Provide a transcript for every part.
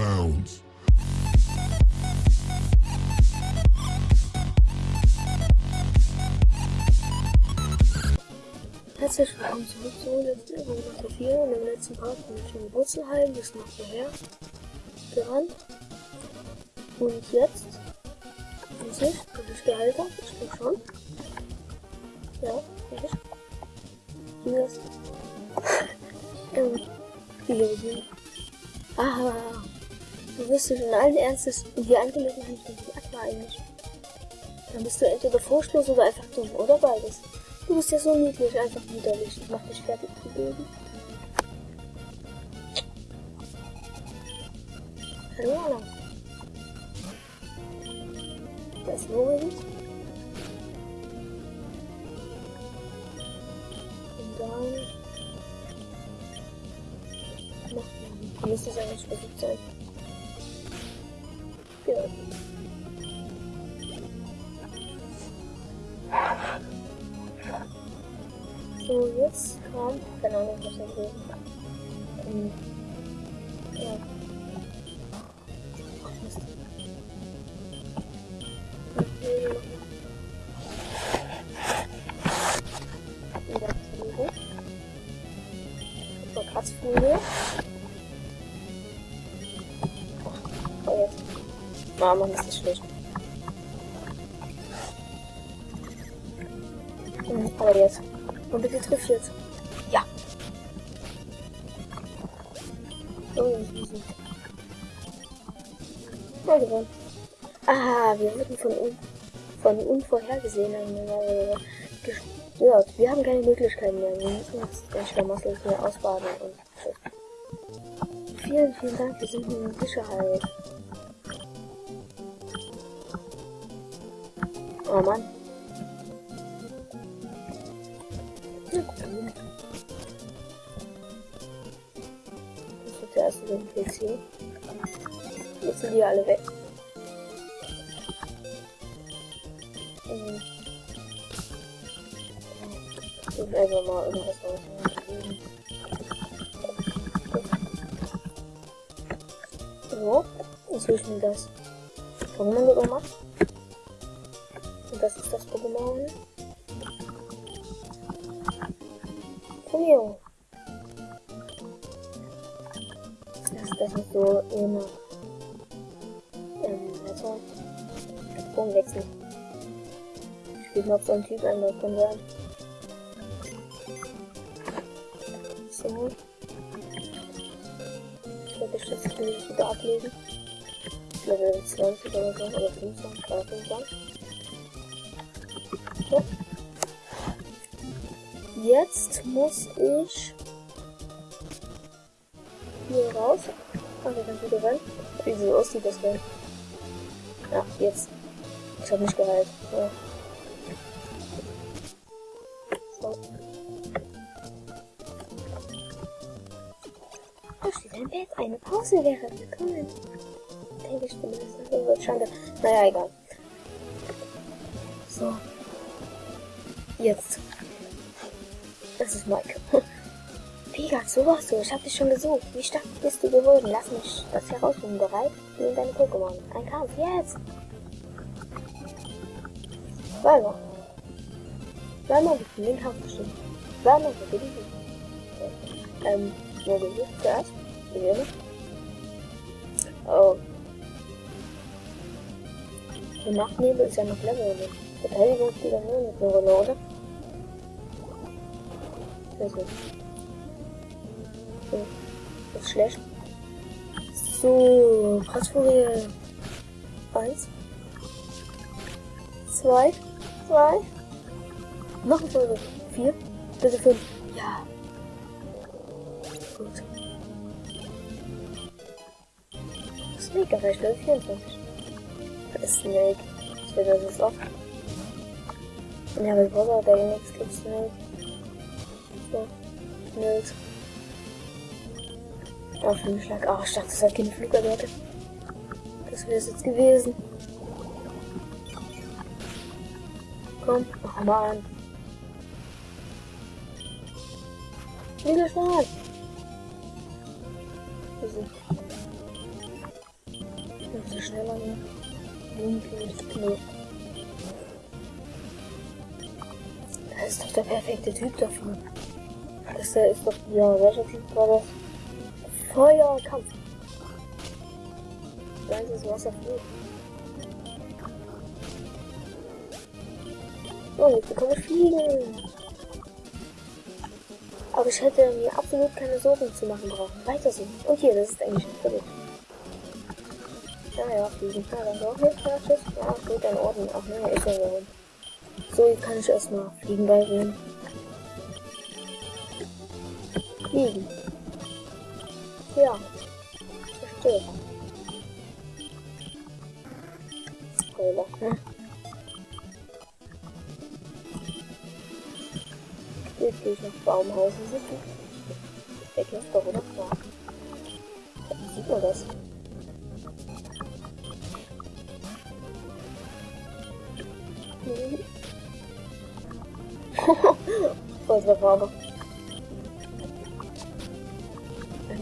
bounds. Herzlich willkommen zurück zu Runde 4. Und im letzten Part bin ich in Wurzelheim bis nach hierher gerannt. Und jetzt muss ich, ob ich habe, ich glaube schon. Ja, ich. Hier ist. ähm, hier sind. Ah, du wirst dich in allen Ernstes in die Angelegenheit von Aqua eigentlich. Dann bist du entweder furchtlos oder einfach dumm, oder beides. Du bist ja so niedlich, einfach widerlich. Ich mach dich fertig zu bilden. Hallo, Anna. Da ist Lorenz. Und dann... Noch Hier müsste es eigentlich versucht sein. Ja. So, jetzt kam, keine Ahnung, Ah, Mann, ist das schlecht. Hm, aber jetzt. Und bitte triff jetzt. Ja. Oh, ist easy. Mal gewonnen. Ah, wir wurden von, un von unvorhergesehenen äh, gestört. Wir haben keine Möglichkeiten mehr. Wir müssen jetzt ganz schlamasselig hier ausbaden und. Vielen, vielen Dank. Wir sind in Sicherheit. Oh Mann. Na gut. Das wird der erste den PC. Jetzt sind die alle weg. Mhm. Ich will einfach mal irgendwas rausnehmen. So, jetzt will ich das Pokémon gemacht. Und das ist das Pokémon. Cool. Das, das ist so immer. Ähm, also. Sprung wechseln. Ich spiele noch so ein Typ einmal kann sein. So. Ich werde das jetzt wieder ablegen. Level 20 oder so, oder 25, oder 25. So. Jetzt muss ich hier raus. Da kann ich wieder rein. Wie so aussieht das denn? Ja, jetzt. Ich habe nicht geheilt. Ja. So. Da steht ein Bett. Eine Pause wäre willkommen. Denke ich bin das. Das wird schade. Naja, egal. So. Jetzt. Das ist Mike. Pigat, so warst du. Ich hab dich schon gesucht. Wie stark bist du geworden? Lass mich das herausfinden. Bereit? Nimm deine Pokémon. Ein Kampf. Jetzt! Zweimal. Zweimal bist du den Kampf bestimmt. Zweimal für die Ähm, wo bin ich zuerst? Wäre Oh. Der Nachtnebel ist ja noch Level? Verteidigung spielt dann nur mit einer Rolle, oder? Also. So. Das ist schlecht. So, Kratzfolie. Eins. Zwei. Zwei. Noch eine Folge. Vier. Bitte fünf. Ja. Gut. Snake erreicht Level 24. Das ist Snake. Ich will das ist oft. Ja, aber ich brauche da nichts gibt Snake. So. Nils. Oh, Flügelschlag. Oh, ich dachte, das hat keine Flugarbeit. Das wäre es jetzt gewesen. Komm, mach mal an. Flügelschlag. bisschen schneller hier. Blumenkönig. Das ist doch der perfekte Typ dafür. Das ist doch, ja, welcher Typ war das? Feuerkampf. Nein, das ist Wasserflut. So, jetzt bekomme ich fliegen. Aber ich hätte mir absolut keine Sorgen zu machen brauchen. Weiter so. Und hier, das ist eigentlich nicht verrückt. Ja, ja, fliegen. Ja, dann auch nicht fertig. Ja, gut, in Ordnung. Ach ne, ist ja so. So, jetzt kann ich erstmal fliegen beibringen. Fliegen. Ja. Verstehe. Spoiler, ne? Jetzt gehe ich nach Baumhausen sitzen. Der Käfer doch, oder? Ja. Sieht man das? Voll der Farbe.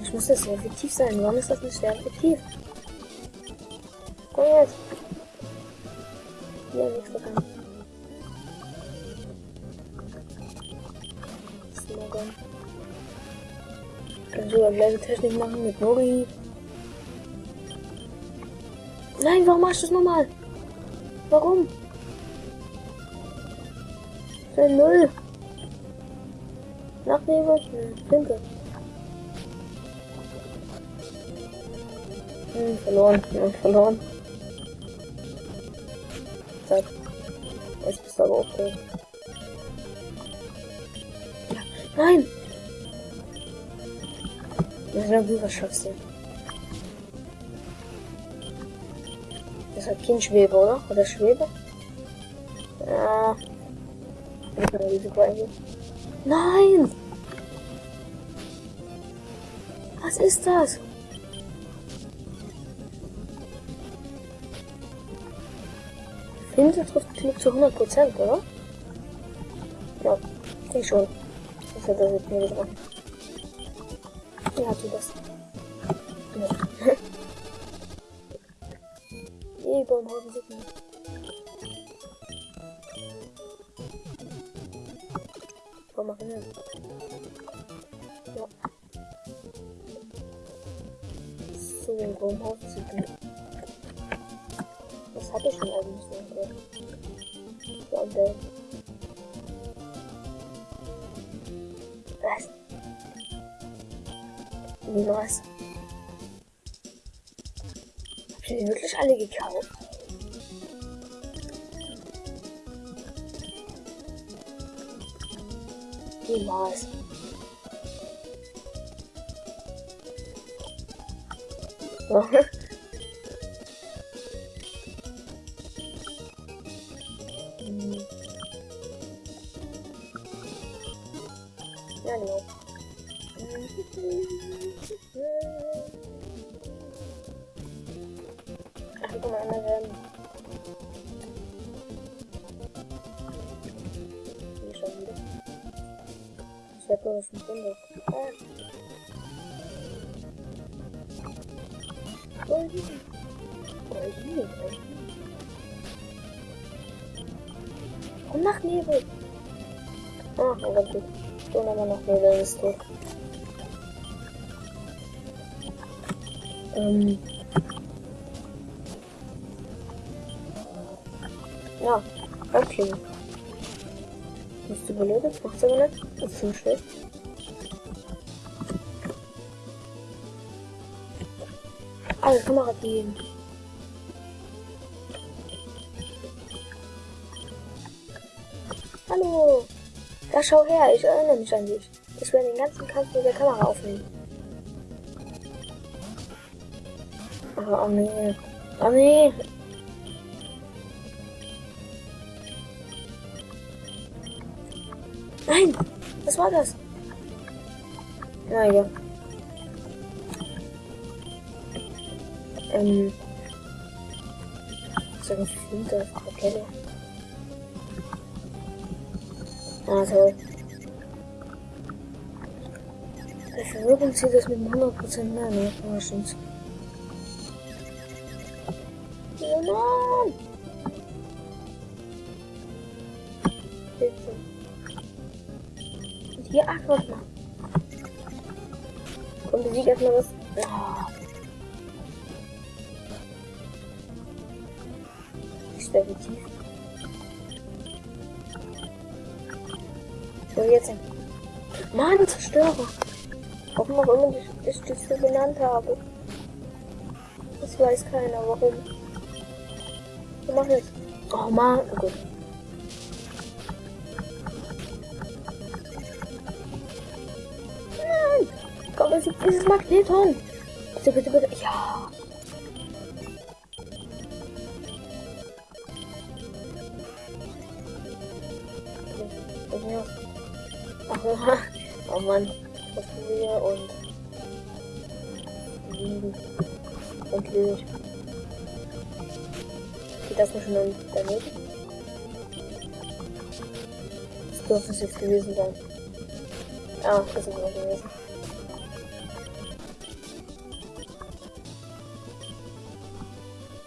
Eigentlich muss das sehr effektiv sein. Warum ist das nicht sehr effektiv? Komm jetzt. Hier, nichts bekannt. Kann sogar gleiche Technik machen mit Nori. Nein, warum machst du das nochmal? Warum? Für Null. Nachnehme? Hm, Pinke. Hm, verloren. Ja, verloren. Zack. Jetzt bist du aber aufgehoben. Ja. Nein! Na was schaffst du? Das hat kein Schwebe, oder? Oder Schwebe? Ja. Risiko eingehen. Nein! Was ist das? Finte trifft Klick zu 100%, oder? Ja, ich schon. Das hat er mit mir getroffen. Ja, tu das. Ja. Nee, Baumhausen sieht man. Komm mal hin. Ja. So, Baumhausen sieht man. Hatte ich denn eigentlich so? Der. Was? Wie was? Hab ich die wirklich alle gekauft? Niemals. Hm. Ja, genau. Ach, guck mal, einmal werden. Hier schon wieder. Ich hab nur schon Wunder. Ah. Goldin. Goldin, Goldin. Komm nach Nebel. Ah, oh Gott, gut. So, nochmal nach Nebel, ist tot. Ähm. Ja, okay. Bist du belötet? Macht's aber nicht. Das ist ziemlich schlecht. Alle Kamera gehen. Hallo. Ja, schau her, ich erinnere mich an dich. Ich werde den ganzen Kampf mit der Kamera aufnehmen. Oh, oh nee. Oh nee. Nein! Was war das? Na ja. Ähm. So ein Flinte, Kette. Ah, toll. Bei Verwirrung zieht das mit 100% mehr, ne? Ja, stimmt's. Oh Mann! Bitte. Und hier Aquat mal. Komm, besieg erstmal das. Oh. Ist definitiv. So, jetzt. Mann, Zerstörer. Warum auch immer ich, ich das so genannt habe. Das weiß keiner, warum. Wir machen jetzt. Oh Mann, oh gut. Nein! Komm, es ist dieses Magneton! Bitte, bitte, bitte. Ja! Ja. Oh Mann. Was wir und. Liegen. Endlich. Geht das noch schon daneben? Das dürfte es jetzt gewesen sein. Ah, das ist es gewesen.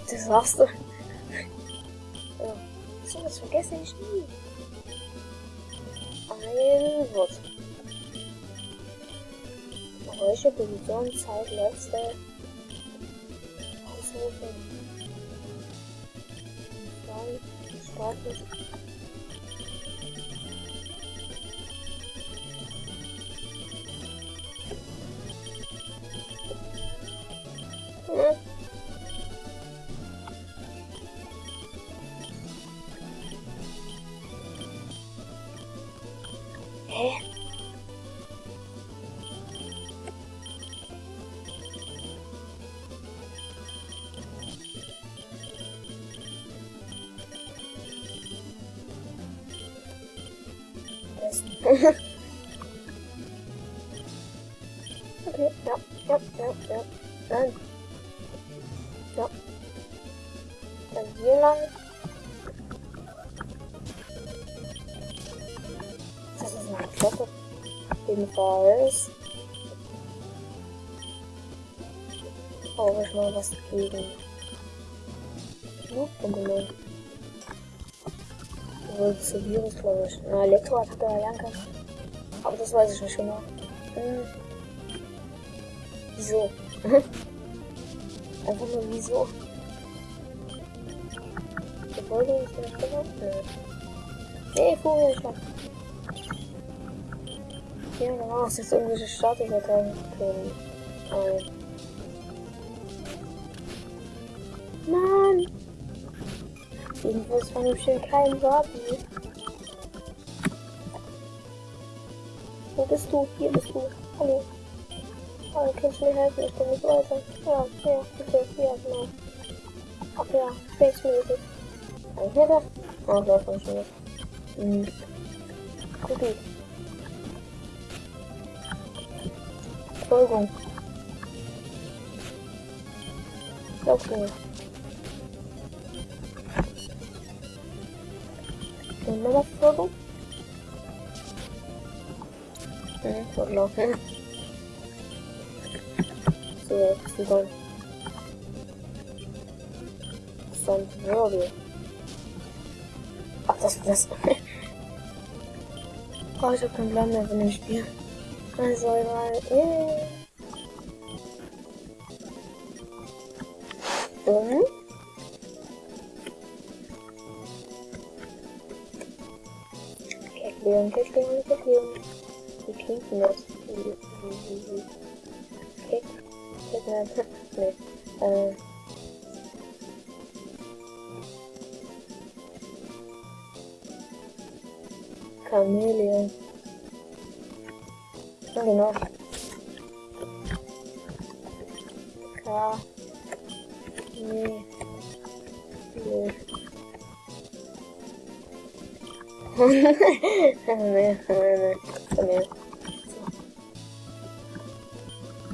Das war's doch. Ja. So, das vergesse ich nie. Ein Wort. Welche Position Zeit letzte Ausrufe? Dann startet. Hier lang. Das ist eine Glocke. Jedenfalls. Brauche ich mal was gegen. Blutbunkeln. Wohl zu Virus, glaube ich. Na, Elektroattacke kann. Aber das weiß ich nicht genau. Hm. Wieso? Einfach nur wieso? Folge ist nicht genau? Nö. Nee, Vogelschlag. Ja, da war es jetzt irgendwelche Statusdateien können. Ein. Mann! Jedenfalls von dem schönen kleinen Wabi. Wo bist du? Hier bist du. Hallo. Kannst du mir helfen? Ich komme nicht weiter. Ja, ja, bitte. Ja, genau. Ach ja, Space-mäßig. Kann ich mir das? Ah, das war schon nicht. Hm. Gut, gut. Folgung. Okay. Und nochmal Folgung? Hm, fortlaufen. So, Wirbel. Ach, das das. oh, ich hab keinen Plan mehr von dem Spiel. Also, egal. Yeah. Und? Kekleon, Kekleon, Kekleon. Wie klingt denn das? Kek, Kekleon, nee. Äh. Chameleon. Ja, genau. K. Nee. Nee. nee, nee, nee. Nee.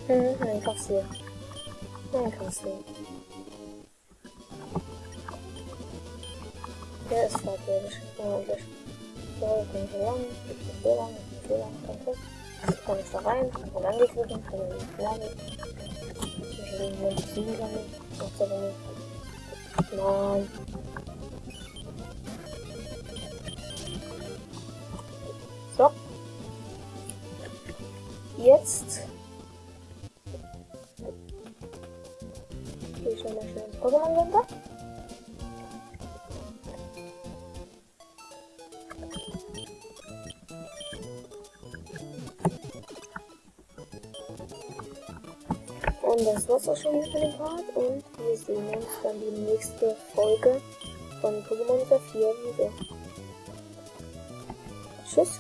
Hm, nein, Kassier. Nein, Kassier. Der ist fragwürdig. Eigentlich. So, ich bin so lang, ich so lang, ich so lang, danke. Jetzt kann ich da rein, man angeklicken, kann man nicht lernen. Zwischen den Sieben sammeln, macht aber nicht. Nein. So. Jetzt. Gehe ich schon mal schnell ins Pokémon das war's auch schon für den Part. Und wir sehen uns dann die nächste Folge von Pokémon 4 wieder. Tschüss.